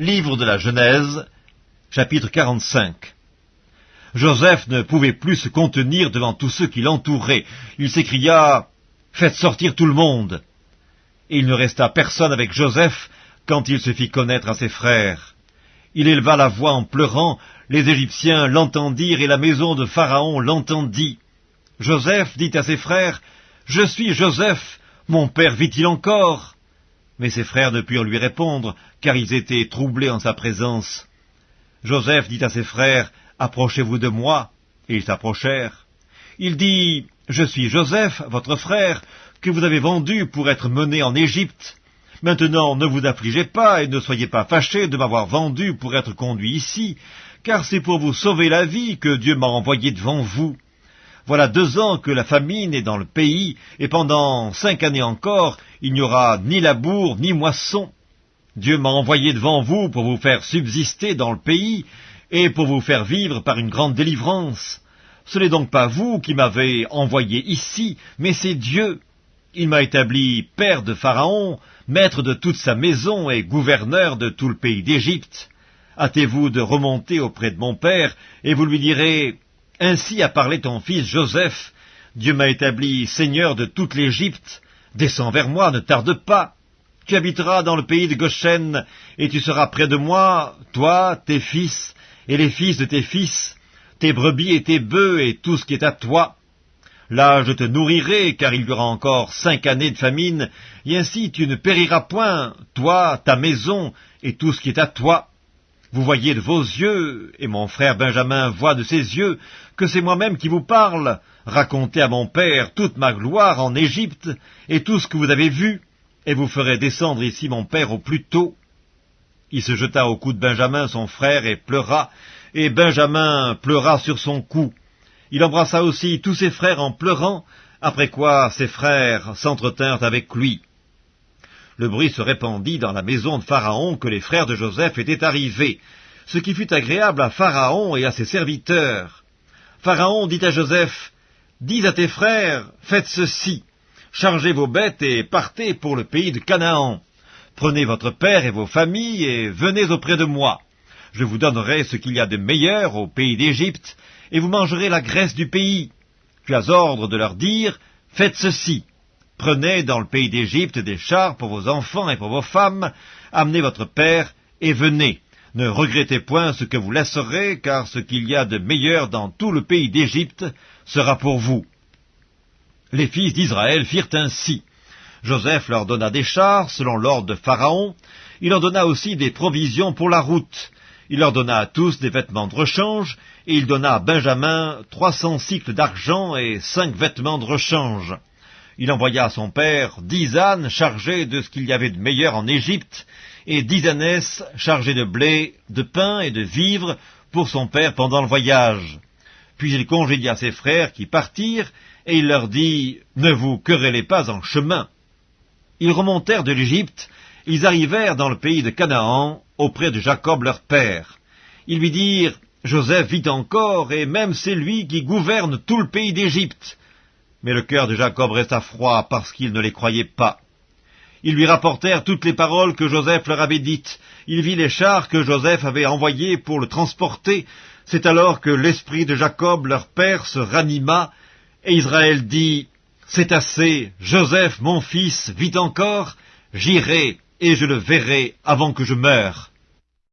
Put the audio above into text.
Livre de la Genèse, chapitre 45 Joseph ne pouvait plus se contenir devant tous ceux qui l'entouraient. Il s'écria « Faites sortir tout le monde !» Et il ne resta personne avec Joseph quand il se fit connaître à ses frères. Il éleva la voix en pleurant, les Égyptiens l'entendirent et la maison de Pharaon l'entendit. Joseph dit à ses frères « Je suis Joseph, mon père vit-il encore ?» Mais ses frères ne purent lui répondre, car ils étaient troublés en sa présence. Joseph dit à ses frères, Approchez-vous de moi. Et ils s'approchèrent. Il dit, Je suis Joseph, votre frère, que vous avez vendu pour être mené en Égypte. Maintenant, ne vous affligez pas et ne soyez pas fâchés de m'avoir vendu pour être conduit ici, car c'est pour vous sauver la vie que Dieu m'a envoyé devant vous. Voilà deux ans que la famine est dans le pays, et pendant cinq années encore, il n'y aura ni labour ni moisson. Dieu m'a envoyé devant vous pour vous faire subsister dans le pays, et pour vous faire vivre par une grande délivrance. Ce n'est donc pas vous qui m'avez envoyé ici, mais c'est Dieu. Il m'a établi père de Pharaon, maître de toute sa maison et gouverneur de tout le pays d'Égypte. Hâtez-vous de remonter auprès de mon père, et vous lui direz, ainsi a parlé ton fils Joseph. Dieu m'a établi seigneur de toute l'Égypte. Descends vers moi, ne tarde pas. Tu habiteras dans le pays de Goshen, et tu seras près de moi, toi, tes fils, et les fils de tes fils, tes brebis et tes bœufs, et tout ce qui est à toi. Là je te nourrirai, car il y aura encore cinq années de famine, et ainsi tu ne périras point, toi, ta maison, et tout ce qui est à toi. Vous voyez de vos yeux, et mon frère Benjamin voit de ses yeux, que c'est moi-même qui vous parle. Racontez à mon père toute ma gloire en Égypte, et tout ce que vous avez vu, et vous ferez descendre ici mon père au plus tôt. Il se jeta au cou de Benjamin, son frère, et pleura, et Benjamin pleura sur son cou. Il embrassa aussi tous ses frères en pleurant, après quoi ses frères s'entretinrent avec lui le bruit se répandit dans la maison de Pharaon que les frères de Joseph étaient arrivés, ce qui fut agréable à Pharaon et à ses serviteurs. Pharaon dit à Joseph, Dis à tes frères, faites ceci, chargez vos bêtes et partez pour le pays de Canaan. Prenez votre père et vos familles et venez auprès de moi. Je vous donnerai ce qu'il y a de meilleur au pays d'Égypte, et vous mangerez la graisse du pays. Tu as ordre de leur dire, faites ceci, Prenez dans le pays d'Égypte des chars pour vos enfants et pour vos femmes, amenez votre père et venez. Ne regrettez point ce que vous laisserez, car ce qu'il y a de meilleur dans tout le pays d'Égypte sera pour vous. Les fils d'Israël firent ainsi. Joseph leur donna des chars, selon l'ordre de Pharaon. Il leur donna aussi des provisions pour la route. Il leur donna à tous des vêtements de rechange, et il donna à Benjamin trois cents cycles d'argent et cinq vêtements de rechange. Il envoya à son père dix ânes chargés de ce qu'il y avait de meilleur en Égypte, et dix ânesses chargées de blé, de pain et de vivres pour son père pendant le voyage. Puis il congédia ses frères qui partirent, et il leur dit, Ne vous querellez pas en chemin. Ils remontèrent de l'Égypte, ils arrivèrent dans le pays de Canaan, auprès de Jacob leur père. Ils lui dirent, Joseph vit encore, et même c'est lui qui gouverne tout le pays d'Égypte. Mais le cœur de Jacob resta froid parce qu'il ne les croyait pas. Ils lui rapportèrent toutes les paroles que Joseph leur avait dites. Il vit les chars que Joseph avait envoyés pour le transporter. C'est alors que l'esprit de Jacob, leur père, se ranima, et Israël dit, C'est assez, Joseph, mon fils, vit encore, j'irai et je le verrai avant que je meure.